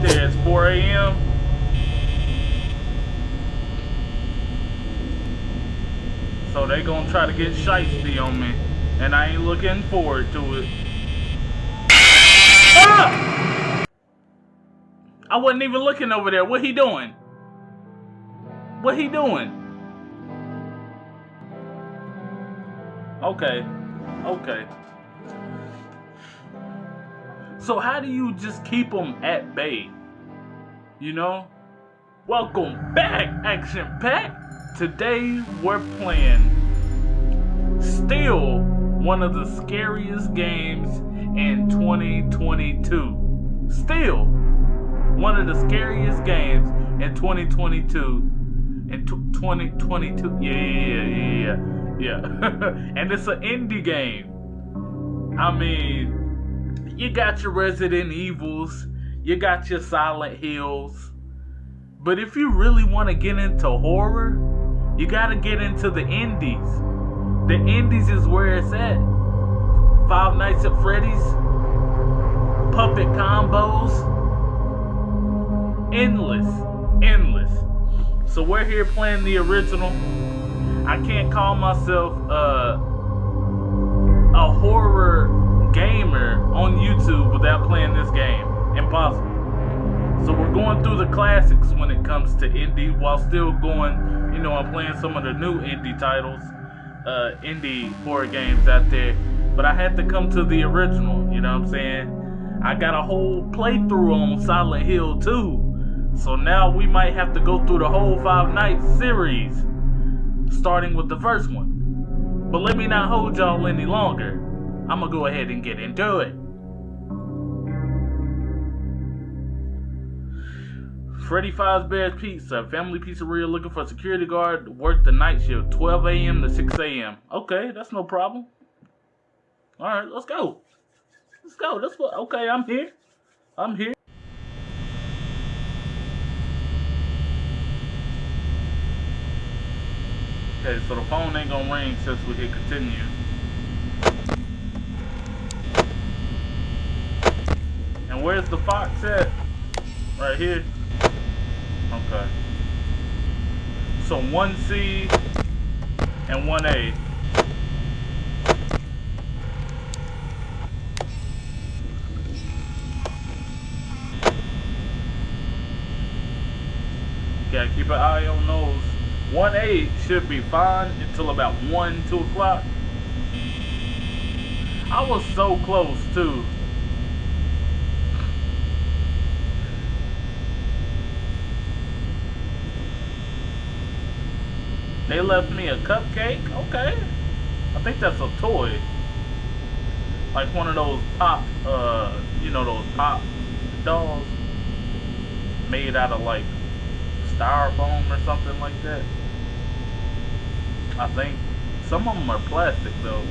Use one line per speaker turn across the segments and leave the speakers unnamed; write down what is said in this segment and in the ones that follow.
There, it's 4 a.m. So they gonna try to get shiesty on me. And I ain't looking forward to it. Ah! I wasn't even looking over there. What he doing? What he doing? Okay. Okay. So how do you just keep them at bay? You know? Welcome back, Action Pack! Today we're playing still one of the scariest games in 2022. Still one of the scariest games in 2022. In 2022. Yeah, yeah, yeah, yeah. Yeah. and it's an indie game. I mean, you got your Resident Evils, you got your Silent Hills. But if you really want to get into horror, you gotta get into the indies. The indies is where it's at. Five Nights at Freddy's, puppet combos, endless, endless. So we're here playing the original. I can't call myself uh, a horror gamer on YouTube without playing this game. Impossible. So we're going through the classics when it comes to indie while still going, you know, I'm playing some of the new indie titles, uh, indie horror games out there. But I had to come to the original, you know what I'm saying? I got a whole playthrough on Silent Hill 2. So now we might have to go through the whole Five Nights series, starting with the first one. But let me not hold y'all any longer. I'm gonna go ahead and get into it. Freddy Fazbear's Pizza, family pizzeria looking for a security guard, to work the night shift, 12 a.m. to 6 a.m. Okay, that's no problem. All right, let's go. Let's go. That's what. Okay, I'm here. I'm here. Okay, so the phone ain't gonna ring since we hit continue. Where's the fox at? Right here. Okay. So 1C and 1A. Gotta keep an eye on those. 1A should be fine until about 1, 2 o'clock. I was so close too. They left me a cupcake? Okay. I think that's a toy. Like one of those pop, uh, you know, those pop dolls made out of like styrofoam or something like that. I think. Some of them are plastic though.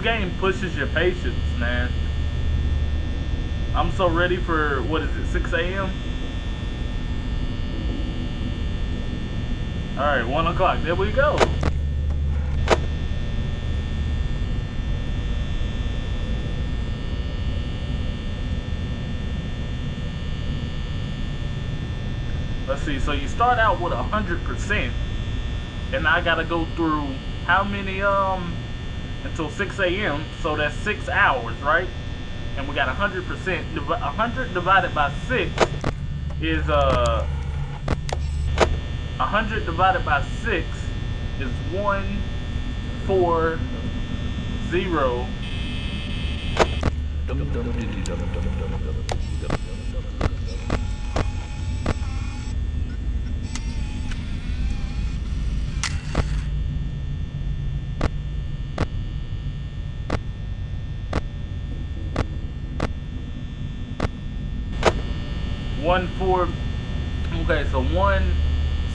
This game pushes your patience, man. I'm so ready for, what is it, 6 a.m.? Alright, 1 o'clock. There we go. Let's see. So you start out with 100%. And I got to go through how many, um, until 6 a.m. So that's 6 hours, right? And we got 100%. 100 divided by 6 is, uh, 100 divided by 6 is 1, 4, 0. One four. So one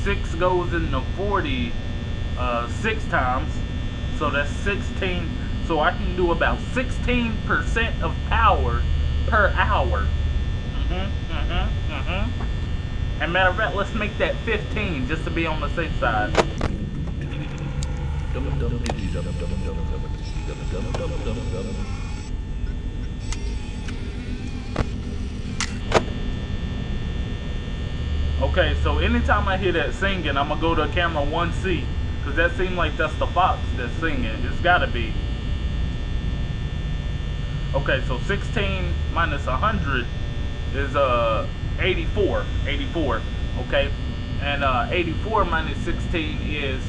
six goes into forty uh, six times, so that's sixteen. So I can do about sixteen percent of power per hour. Mm -hmm, mm -hmm, mm -hmm. And matter of fact, let's make that 15 just to be on the safe side. Okay, so anytime I hear that singing, I'm gonna go to camera 1C. Cause that seems like that's the fox that's singing. It's gotta be. Okay, so 16 minus 100 is uh 84. 84. Okay, and uh 84 minus 16 is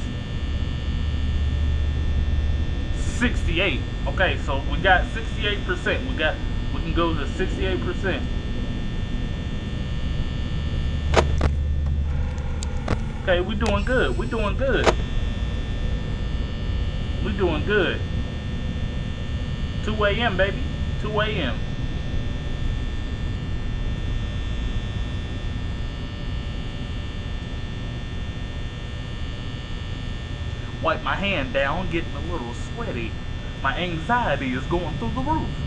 68. Okay, so we got 68%. We got we can go to 68%. Okay, we're doing good. We're doing good. We're doing good. 2 a.m. baby. 2 a.m. Wipe my hand down, getting a little sweaty. My anxiety is going through the roof.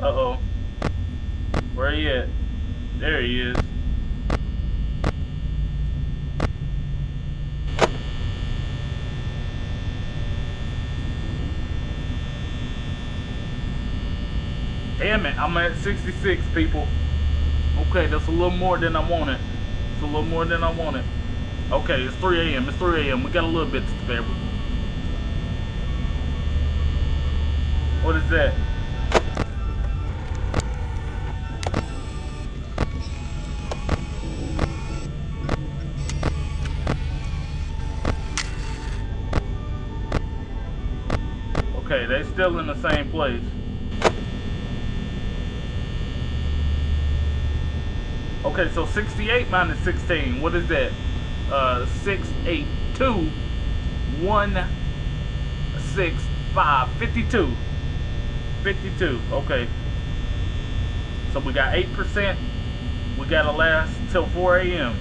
Uh-oh. Where he at? There he is. Damn it, I'm at 66 people. Okay, that's a little more than I wanted. It's a little more than I wanted. Okay, it's 3 a.m. It's 3 a.m. We got a little bit to spare. What is that? Okay, they still in the same place. Okay, so 68 minus 16, what is that? Uh, 6, 8, 2, 1, 6, 5, 52. 52, okay. So we got 8%. We gotta last till 4 a.m.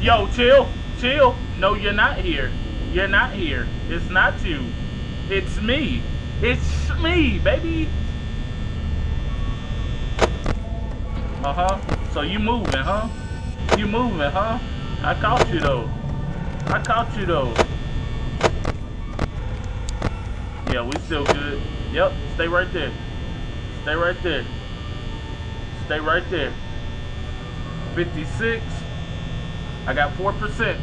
Yo, chill, chill. No, you're not here. You're not here. It's not you. It's me. It's me, baby. Uh-huh. So you moving, huh? You moving, huh? I caught you, though. I caught you, though. Yeah, we still good. Yep, stay right there. Stay right there. Stay right there. 56. I got 4%.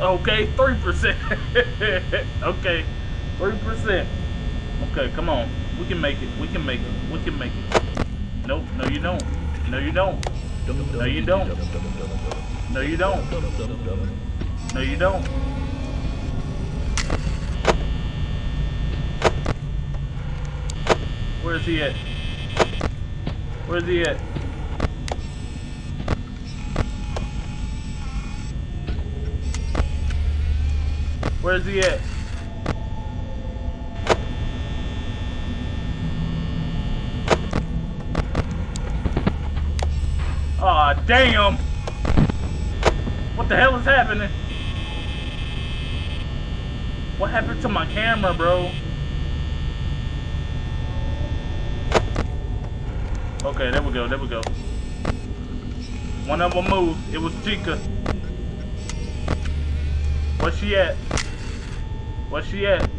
Okay, 3%. okay, 3%. Okay, come on. We can make it. We can make it. We can make it. Nope, no you don't. No you don't. No you don't. No you don't. No you don't. Where's he at? Where's he at? Where's he at? Aw, oh, damn! What the hell is happening? What happened to my camera, bro? Okay, there we go, there we go. One of them moved. It was Chica. Where's she at? Where's she at?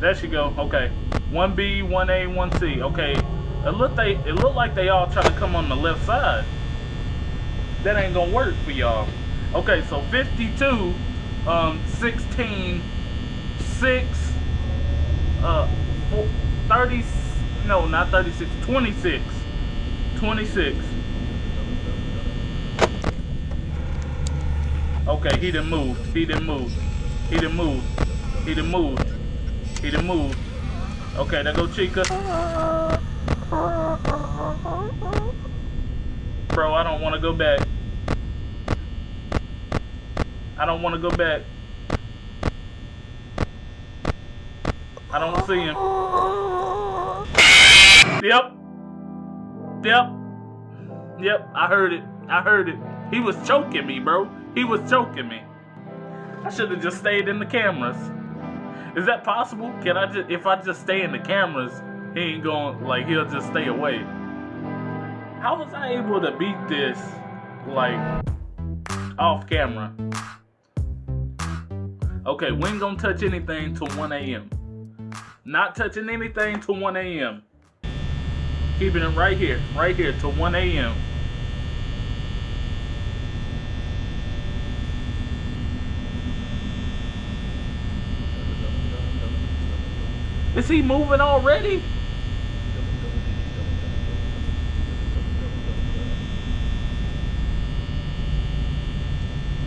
There she go. Okay. 1B, 1A, 1C. Okay. It looked they it looked like they all try to come on the left side. That ain't gonna work for y'all. Okay, so 52, um, 16, 6, uh, 4, 30, no, not 36, 26. 26. Okay, he didn't move. He didn't move. He didn't move. He didn't move. He didn't move. Okay, there go Chica. Bro, I don't want to go back. I don't want to go back. I don't see him. Yep. Yep. Yep, I heard it. I heard it. He was choking me, bro. He was choking me. I should have just stayed in the cameras. Is that possible? Can I just, if I just stay in the cameras, he ain't going, like, he'll just stay away. How was I able to beat this, like, off camera? Okay, we ain't gonna touch anything till 1 a.m. Not touching anything till 1 a.m. Keeping it right here, right here till 1 a.m. Is he moving already?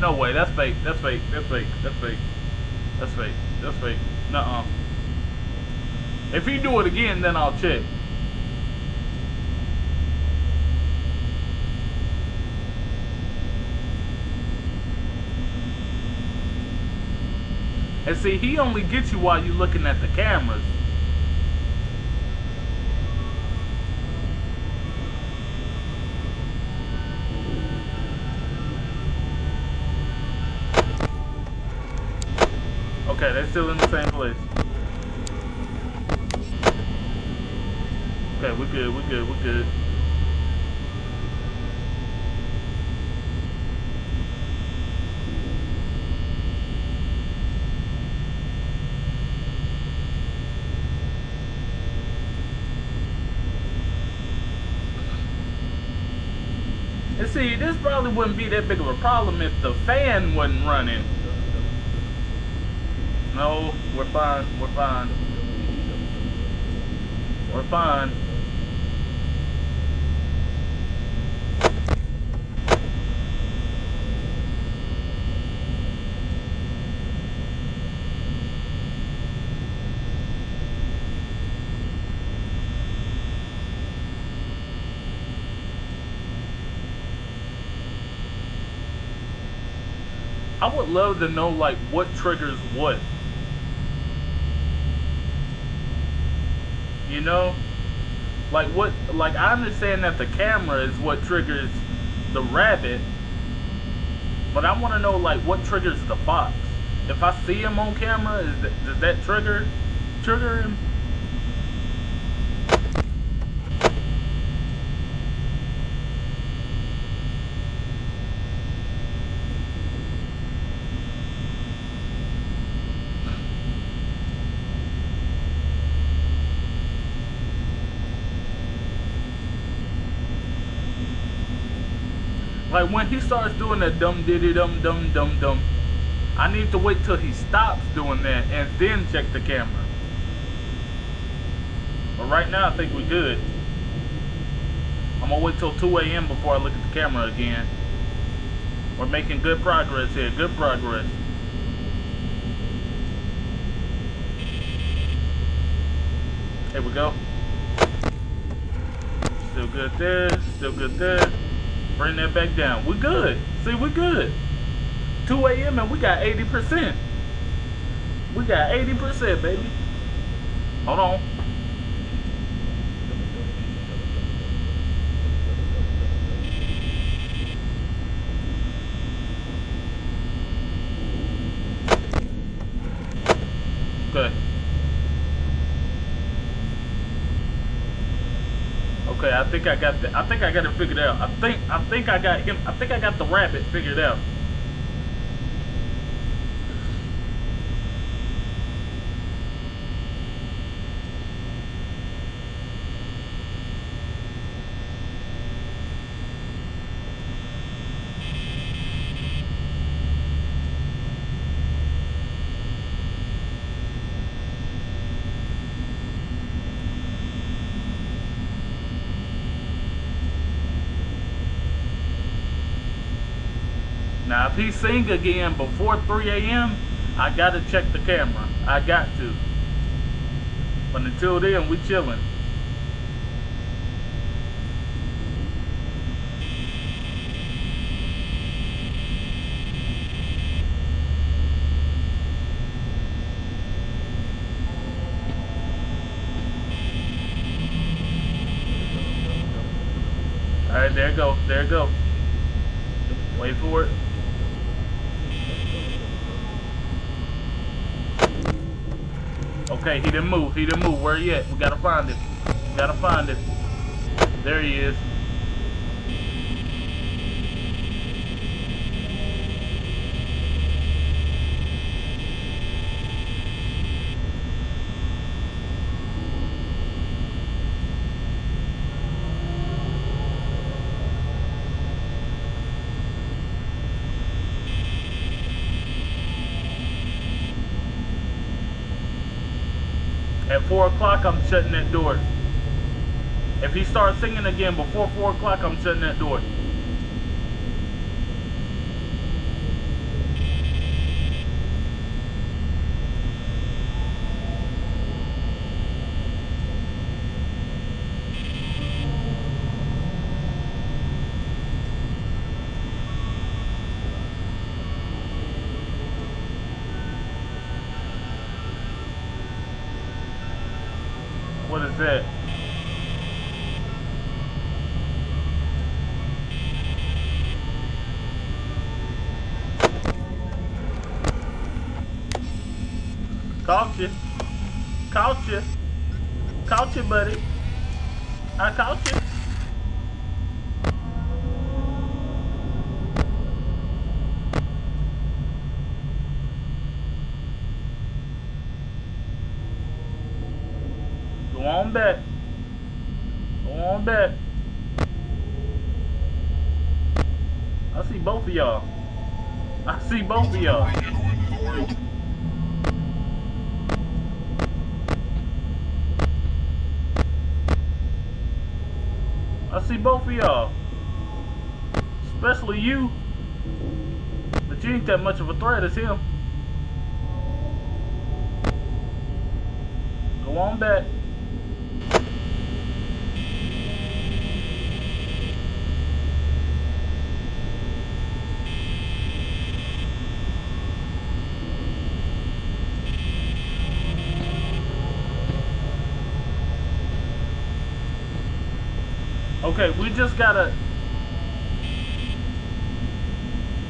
No way, that's fake, that's fake, that's fake, that's fake, that's fake, that's fake, nuh-uh. If he do it again, then I'll check. And see, he only gets you while you're looking at the cameras. Okay, they're still in the same place. Okay, we're good, we're good, we're good. And see, this probably wouldn't be that big of a problem if the fan wasn't running. No, we're fine, we're fine. We're fine. I would love to know like what triggers what. You know? Like what like I understand that the camera is what triggers the rabbit. But I want to know like what triggers the fox. If I see him on camera, is that, does that trigger trigger him? Like when he starts doing that dum diddy dum dum dum dum, I need to wait till he stops doing that and then check the camera. But right now I think we're good. I'm gonna wait till 2 a.m. before I look at the camera again. We're making good progress here, good progress. Here we go. Still good there, still good there. Bring that back down. We're good. See, we're good. 2 a.m. and we got 80%. We got 80%, baby. Hold on. Okay. Okay, I think I got the, I think I got it figured out. I think I think I got him. I think I got the rabbit figured out. Now, if he sing again before 3 a.m., I gotta check the camera. I got to. But until then, we chilling. right, there go. There go. Wait for it. Okay, he didn't move. He didn't move. Where he at? We gotta find him. We gotta find him. There he is. 4 o'clock, I'm shutting that door. If he starts singing again before 4 o'clock, I'm shutting that door. What is that? Caught you. Caught you. Caught you, buddy. I caught you. Go on back. Go on back. I see both of y'all. I see both of y'all. I see both of y'all. Especially you. But you ain't that much of a threat as him. Go on back. Okay, we just gotta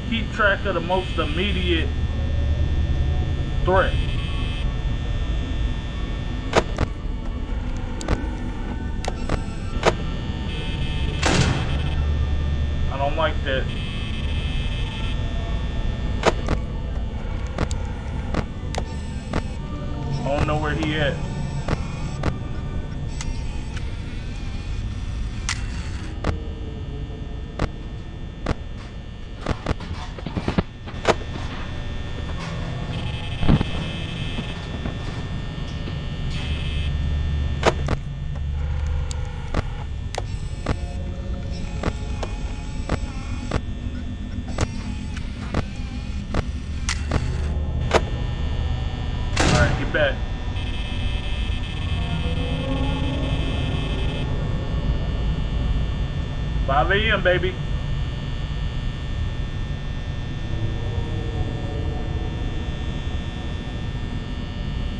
keep track of the most immediate threat. I don't like that. 5 a.m., baby.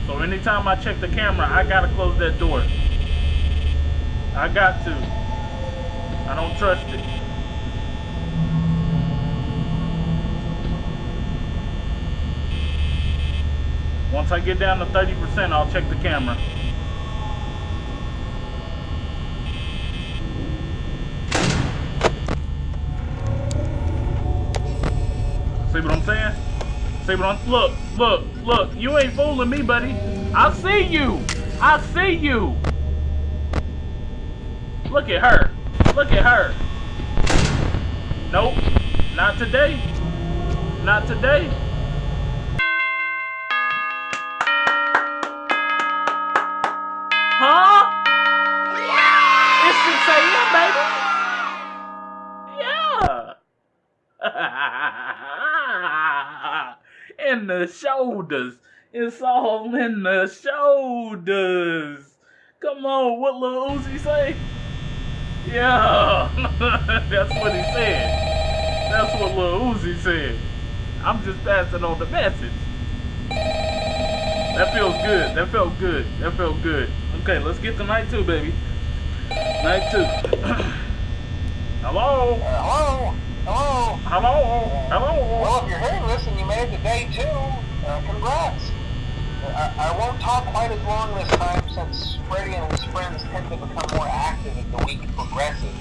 So anytime I check the camera, I gotta close that door. I got to. I don't trust it. Once I get down to 30%, I'll check the camera. Look, look, look, you ain't fooling me, buddy. I see you. I see you. Look at her. Look at her. Nope. Not today. Not today. Shoulders. It's all in the shoulders. Come on, what Lil Uzi say? Yeah, that's what he said. That's what Lil Uzi said. I'm just passing on the message. That feels good. That felt good. That felt good. Okay, let's get to night two, baby. Night two. Hello?
Hello? Hello?
Hello? Hello?
Well, if you're hearing this and you made it to day two, uh, congrats. I, I won't talk quite as long this time since Freddy and his friends tend to become more active as the week progresses.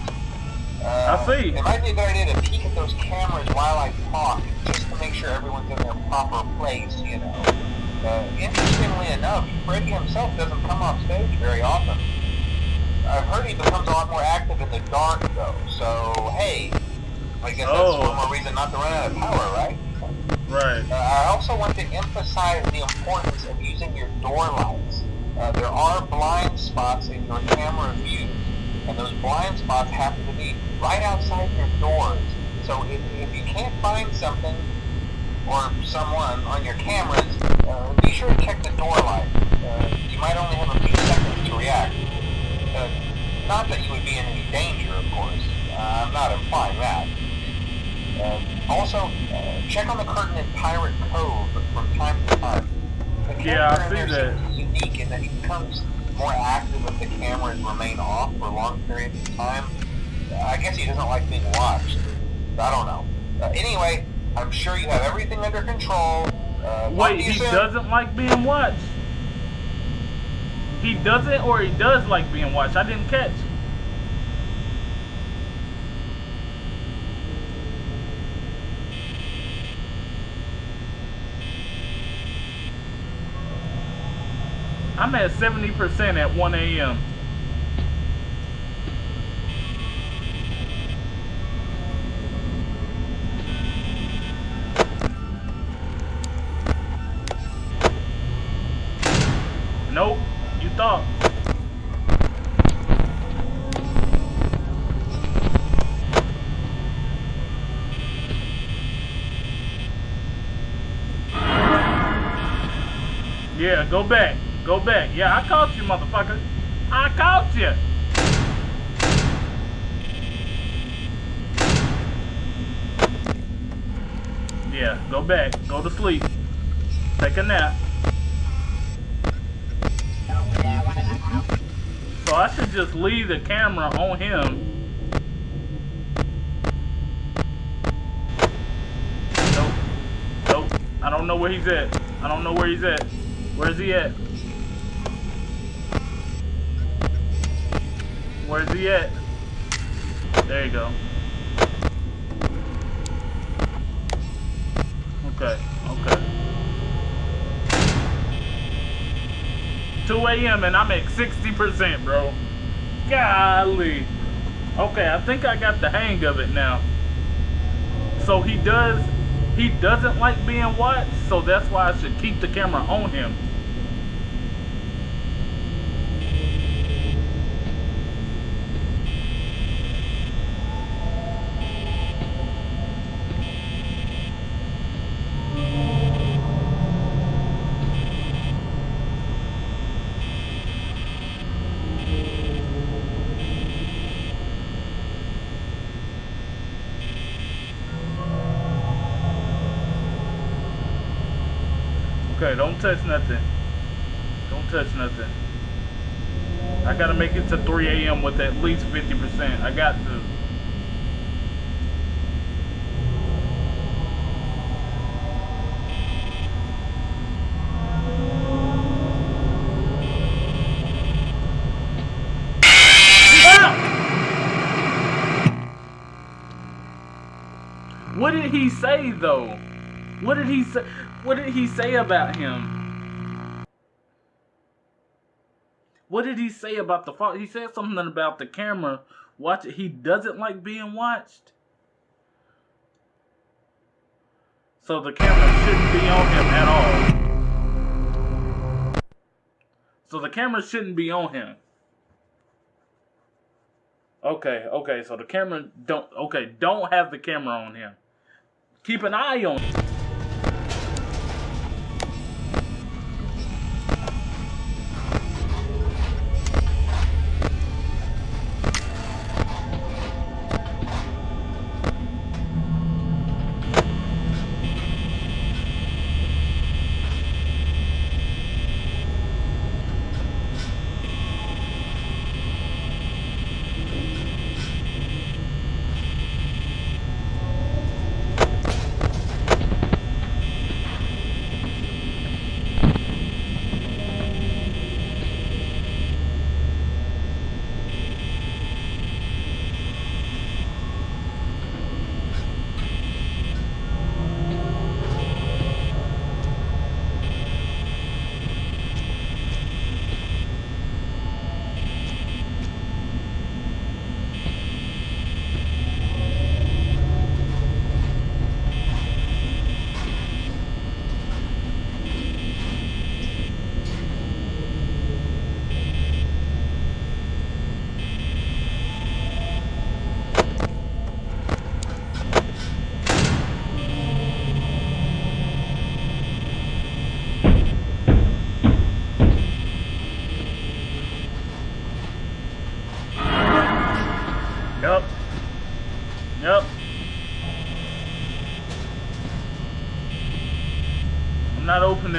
Uh,
I see.
It might be a good idea to peek at those cameras while I talk, just to make sure everyone's in their proper place, you know. Uh, interestingly enough, Freddy himself doesn't come off stage very often. I've heard he becomes a lot more active in the dark, though, so hey, I guess that's
Oh.
one more reason not to run out of power, right?
Right.
Uh, I also want to emphasize the importance of using your door lights. Uh, there are blind spots in your camera view, and those blind spots happen to be right outside your doors. So if, if you can't find something or someone on your cameras, uh, be sure to check the door light. Uh, you might only have a few seconds to react. Uh, not that you would be in any danger, of course. Uh, I'm not implying that. Uh, also, uh, check on the curtain in Pirate Cove from time to time. The
Yeah, I see that.
unique in that he becomes more active if the cameras remain off for long periods of time. Uh, I guess he doesn't like being watched. I don't know. Uh, anyway, I'm sure you have everything under control. Uh,
Wait, he
soon.
doesn't like being watched? He doesn't or he does like being watched? I didn't catch. I'm at 70% at 1 a.m. Nope, you thought. Yeah, go back. Go back. Yeah, I caught you, motherfucker. I caught you. Yeah, go back. Go to sleep. Take a nap. So I should just leave the camera on him. Nope. Nope. I don't know where he's at. I don't know where he's at. Where's he at? Where's he at? There you go. Okay, okay. 2 a.m. and I'm at 60%, bro. Golly. Okay, I think I got the hang of it now. So he does, he doesn't like being watched, so that's why I should keep the camera on him. Okay, don't touch nothing. Don't touch nothing. I gotta make it to 3 a.m. with at least 50%. I got to. What did he say though? What did he say? What did he say about him? What did he say about the father? He said something about the camera. Watch it. He doesn't like being watched. So the camera shouldn't be on him at all. So the camera shouldn't be on him. Okay, okay, so the camera don't okay, don't have the camera on him. Keep an eye on him.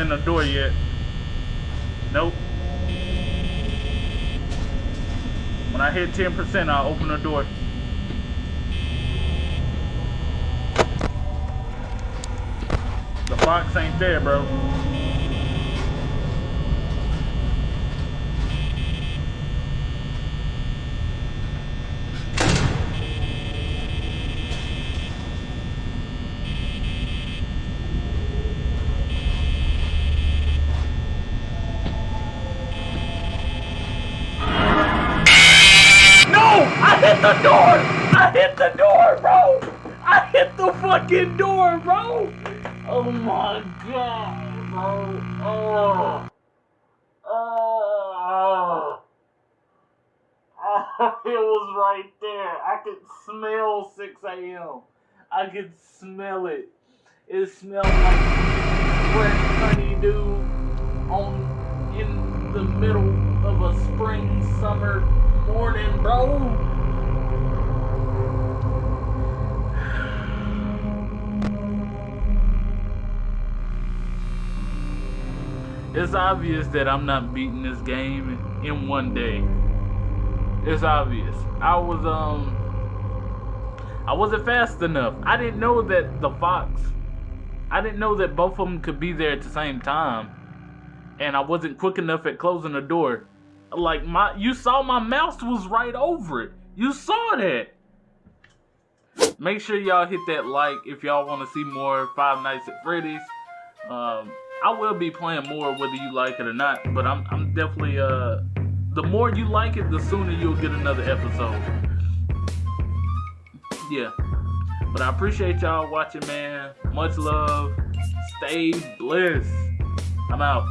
Opening the door yet. Nope. When I hit 10%, I'll open the door. The fox ain't there, bro. No! I hit the door! I hit the door, bro! I hit the fucking door, bro! Oh my god, bro. Oh. Oh. Oh, it was right there. I could smell 6 a.m. I could smell it. It smelled like fresh honeydew on in the middle of a spring summer morning, bro. It's obvious that I'm not beating this game in one day. It's obvious. I was um I wasn't fast enough. I didn't know that the fox I didn't know that both of them could be there at the same time. And I wasn't quick enough at closing the door. Like my you saw my mouse was right over it. You saw that. Make sure y'all hit that like if y'all want to see more Five Nights at Freddy's. Um, I will be playing more whether you like it or not, but I'm I'm definitely uh the more you like it, the sooner you'll get another episode. Yeah. But I appreciate y'all watching, man. Much love. Stay blessed. I'm out.